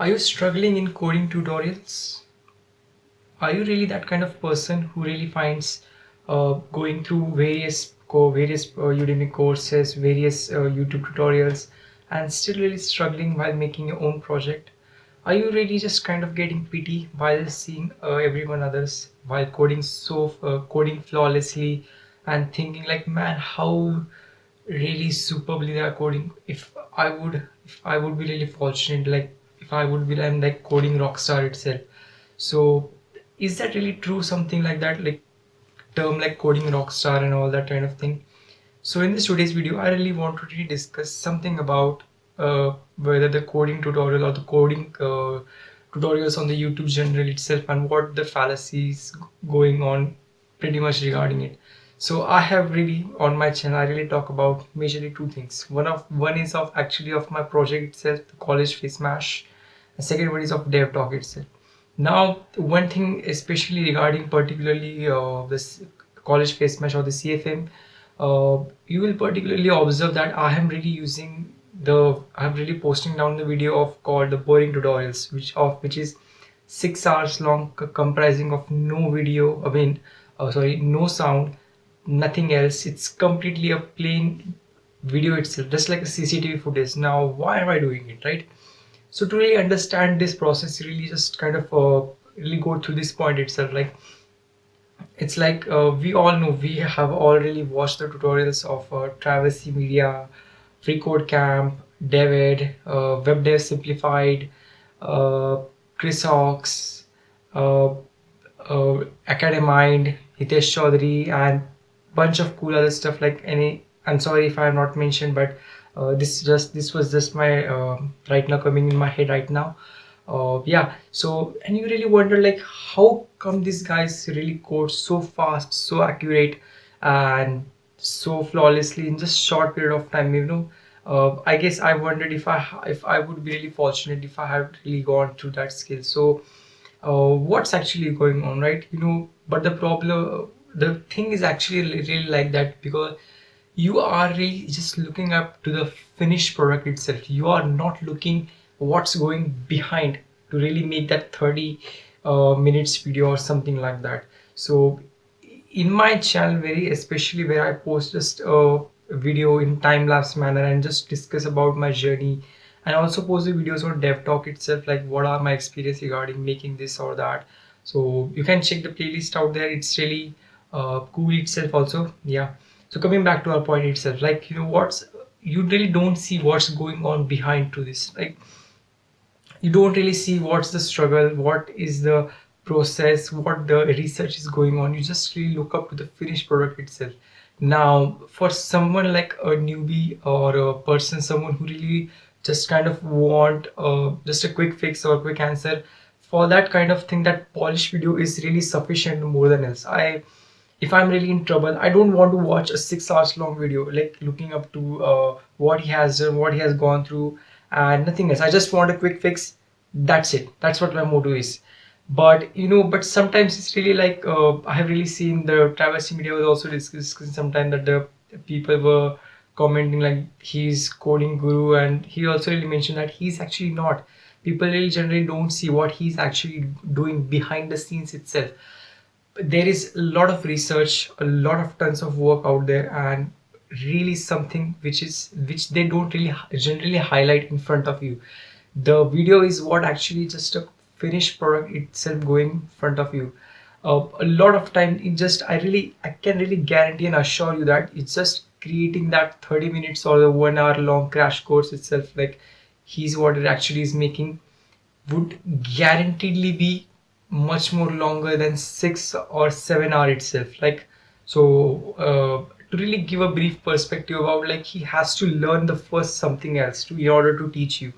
Are you struggling in coding tutorials? Are you really that kind of person who really finds uh, going through various co various uh, Udemy courses, various uh, YouTube tutorials, and still really struggling while making your own project? Are you really just kind of getting pity while seeing uh, everyone others while coding so uh, coding flawlessly and thinking like, man, how really superbly they are coding? If I would, if I would be really fortunate, like I would be I'm like coding rockstar itself. So is that really true? Something like that, like term like coding rockstar and all that kind of thing. So in this today's video, I really want to really discuss something about uh, whether the coding tutorial or the coding uh, tutorials on the YouTube channel itself and what the fallacies going on pretty much regarding it. So I have really on my channel I really talk about majorly two things. One of one is of actually of my project itself, the college face mash second one is of dev talk itself. Now one thing especially regarding particularly uh, this college face mash or the cfm uh, you will particularly observe that i am really using the i'm really posting down the video of called the boring tutorials which of which is six hours long comprising of no video i mean uh, sorry no sound nothing else. It's completely a plain video itself just like a cctv footage. Now why am i doing it right so to really understand this process really just kind of uh, really go through this point itself like it's like uh, we all know we have already watched the tutorials of uh, Travis Media, Free Code Camp, David, uh, Web Dev Simplified, uh, Chris Hawkes, uh, uh, Academind, Hitesh Choudhary, and bunch of cool other stuff like any. I'm sorry if I have not mentioned, but uh, this just this was just my uh, right now coming in my head right now. Uh, yeah so and you really wonder like how come these guys really code so fast so accurate and so flawlessly in just short period of time you know? Uh, I guess I wondered if I if I would be really fortunate if I had really gone through that skill so uh, what's actually going on right? You know but the problem the thing is actually really like that because you are really just looking up to the finished product itself. You are not looking what's going behind to really make that 30 uh, minutes video or something like that. So in my channel very especially where i post just a video in time-lapse manner and just discuss about my journey and also post the videos on dev talk itself like what are my experience regarding making this or that. So you can check the playlist out there. It's really uh, cool itself also. Yeah so coming back to our point itself like you know what's you really don't see what's going on behind to this like you don't really see what's the struggle what is the process what the research is going on. You just really look up to the finished product itself. Now for someone like a newbie or a person someone who really just kind of want uh, just a quick fix or quick answer for that kind of thing that polished video is really sufficient more than else. I if i'm really in trouble i don't want to watch a six hours long video like looking up to uh, what he has done what he has gone through and nothing else. I just want a quick fix. That's it. That's what my motto is. But you know but sometimes it's really like uh, i have really seen the Travis media was also discussing sometimes that the people were commenting like he's coding guru and he also really mentioned that he's actually not. People really generally don't see what he's actually doing behind the scenes itself there is a lot of research a lot of tons of work out there and really something which is which they don't really generally highlight in front of you. The video is what actually just a finished product itself going in front of you. Uh, a lot of time it just i really i can really guarantee and assure you that it's just creating that 30 minutes or the one hour long crash course itself like he's what it actually is making would guaranteedly be much more longer than six or seven hour itself. Like so uh, to really give a brief perspective about like he has to learn the first something else to in order to teach you.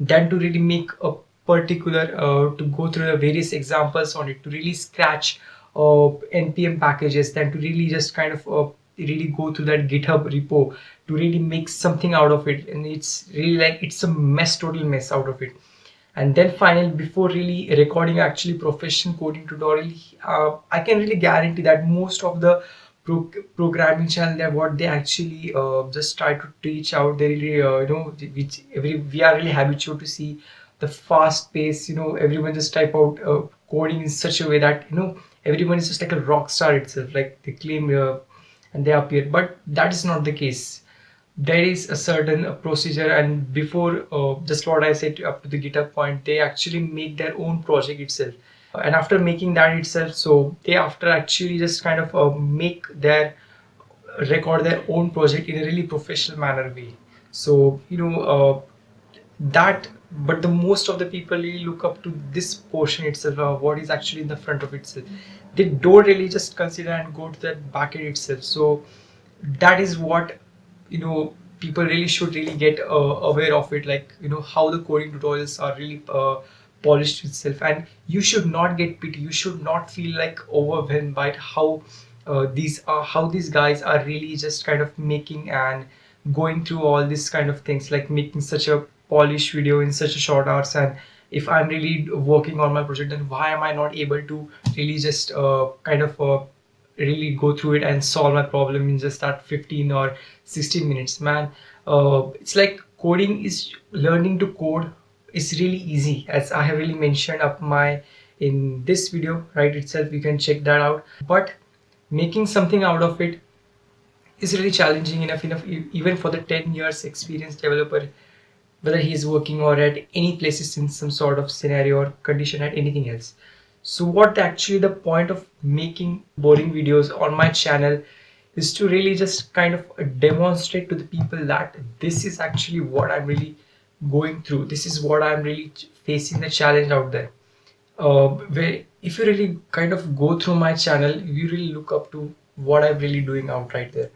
Then to really make a particular uh, to go through the various examples on it to really scratch uh, npm packages then to really just kind of uh, really go through that github repo to really make something out of it. And it's really like it's a mess total mess out of it and then finally before really recording actually professional coding tutorial uh, i can really guarantee that most of the pro programming channel that what they actually uh, just try to teach out they really uh, you know which every we are really habitual to see the fast pace you know everyone just type out uh, coding in such a way that you know everyone is just like a rock star itself like they claim uh, and they appear. But that is not the case there is a certain uh, procedure and before uh, just what i said up to the github point they actually make their own project itself. And after making that itself so they after actually just kind of uh, make their record their own project in a really professional manner way. So you know uh, that but the most of the people really look up to this portion itself uh, what is actually in the front of itself. They don't really just consider and go to that back end itself. So that is what you know people really should really get uh, aware of it like you know how the coding tutorials are really uh, polished itself. And you should not get pity. You should not feel like overwhelmed by how uh, these are how these guys are really just kind of making and going through all these kind of things like making such a polished video in such a short hours. And if i'm really working on my project then why am i not able to really just uh, kind of uh, really go through it and solve my problem in just that 15 or 16 minutes man. Uh, it's like coding is learning to code is really easy. As i have really mentioned up my in this video right itself you can check that out. But making something out of it is really challenging enough enough even for the 10 years experienced developer whether he's working or at any places in some sort of scenario or condition at anything else so what actually the point of making boring videos on my channel is to really just kind of demonstrate to the people that this is actually what I'm really going through. This is what I'm really facing the challenge out there. Uh, where if you really kind of go through my channel you really look up to what I'm really doing out right there.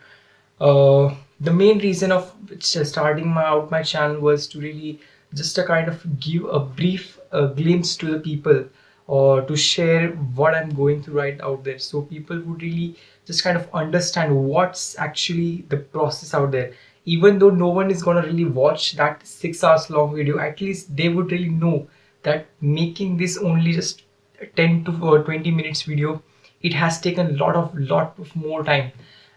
Uh, the main reason of starting my out my channel was to really just a kind of give a brief uh, glimpse to the people or to share what I'm going through right out there. So people would really just kind of understand what's actually the process out there. Even though no one is gonna really watch that six hours long video at least they would really know that making this only just 10 to uh, 20 minutes video it has taken a lot of lot of more time.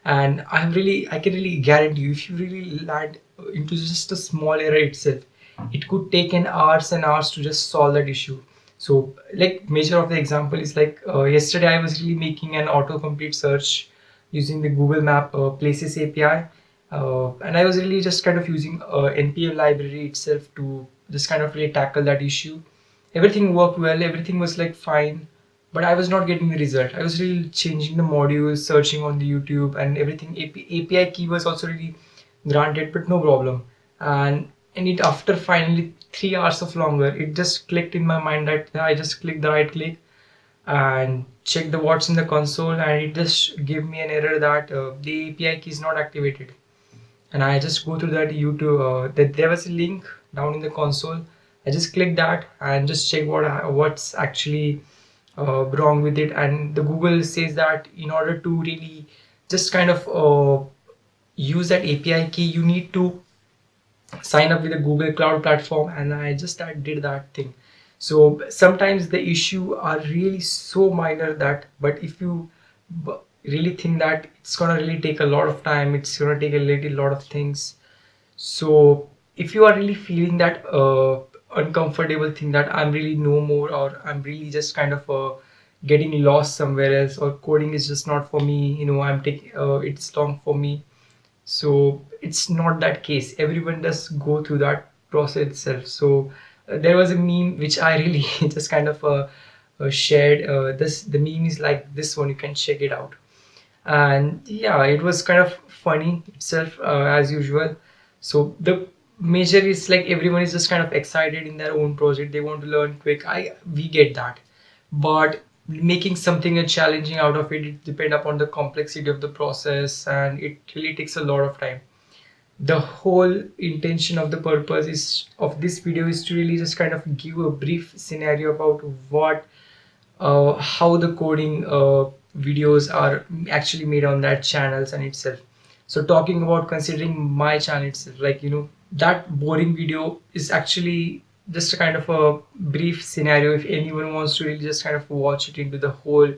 And i'm really i can really guarantee you if you really land into just a small error itself it could take an hours and hours to just solve that issue so like major of the example is like uh, yesterday i was really making an autocomplete search using the google map uh, places api uh, and i was really just kind of using uh, npm library itself to just kind of really tackle that issue everything worked well everything was like fine but I was not getting the result. I was really changing the modules, searching on the YouTube and everything. API key was also really granted, but no problem. And and it after finally three hours of longer, it just clicked in my mind that I just click the right click and check the what's in the console and it just gave me an error that uh, the API key is not activated. And I just go through that YouTube, uh, that there was a link down in the console. I just click that and just check what what's actually uh, wrong with it and the google says that in order to really just kind of uh, use that api key you need to sign up with the google cloud platform and i just I did that thing. So sometimes the issue are really so minor that but if you really think that it's gonna really take a lot of time it's gonna take a little lot of things. So if you are really feeling that uh, uncomfortable thing that I'm really no more or I'm really just kind of uh, getting lost somewhere else or coding is just not for me you know I'm taking uh, it's long for me so it's not that case. Everyone does go through that process itself. So uh, there was a meme which I really just kind of uh, uh, shared. Uh, this the meme is like this one. You can check it out. And yeah it was kind of funny itself as usual. So the major is like everyone is just kind of excited in their own project. They want to learn quick. I we get that. But making something a challenging out of it it depend upon the complexity of the process and it really takes a lot of time. The whole intention of the purpose is of this video is to really just kind of give a brief scenario about what uh, how the coding uh, videos are actually made on that channels and itself. So talking about considering my channel itself like you know that boring video is actually just a kind of a brief scenario if anyone wants to really just kind of watch it into the whole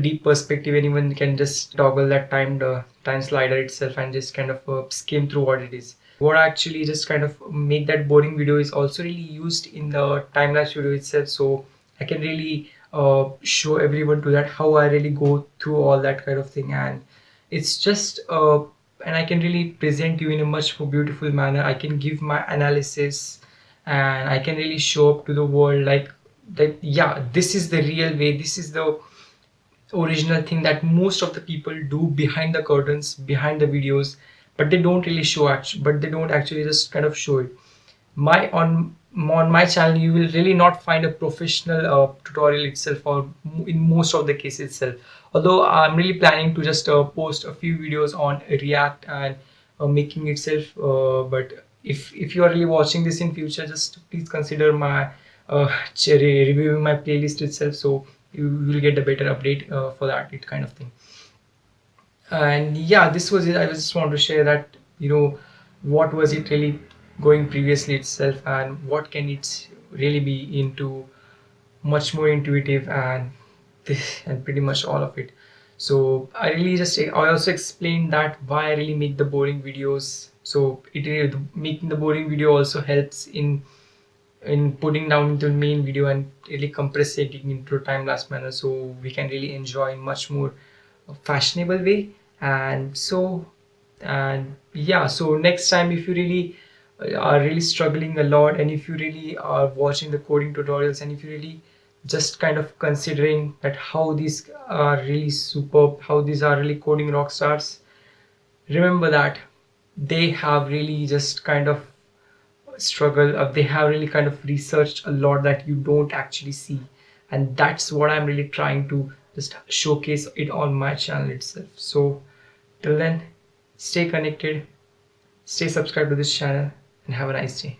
deep perspective anyone can just toggle that time the time slider itself and just kind of uh, skim through what it is. What actually just kind of make that boring video is also really used in the time-lapse video itself. So I can really uh, show everyone to that how I really go through all that kind of thing. And it's just uh, and I can really present you in a much more beautiful manner. I can give my analysis and I can really show up to the world like that yeah this is the real way this is the original thing that most of the people do behind the curtains behind the videos but they don't really show but they don't actually just kind of show it. My on on my channel you will really not find a professional uh, tutorial itself or in most of the cases itself. Although i'm really planning to just uh, post a few videos on react and uh, making itself uh, but if if you are really watching this in future just please consider my uh, reviewing my playlist itself so you will get a better update uh, for that it kind of thing. And yeah this was it. I just want to share that you know what was it really going previously itself and what can it really be into much more intuitive and this and pretty much all of it. So i really just i also explained that why i really make the boring videos so it making the boring video also helps in in putting down the main video and really compressing it into time-lapse manner. So we can really enjoy in much more fashionable way. And so and yeah so next time if you really uh, are really struggling a lot and if you really are watching the coding tutorials and if you really just kind of considering that how these are really superb how these are really coding rock stars remember that they have really just kind of struggle uh, they have really kind of researched a lot that you don't actually see. And that's what i'm really trying to just showcase it on my channel itself. So till then stay connected stay subscribed to this channel and have a nice day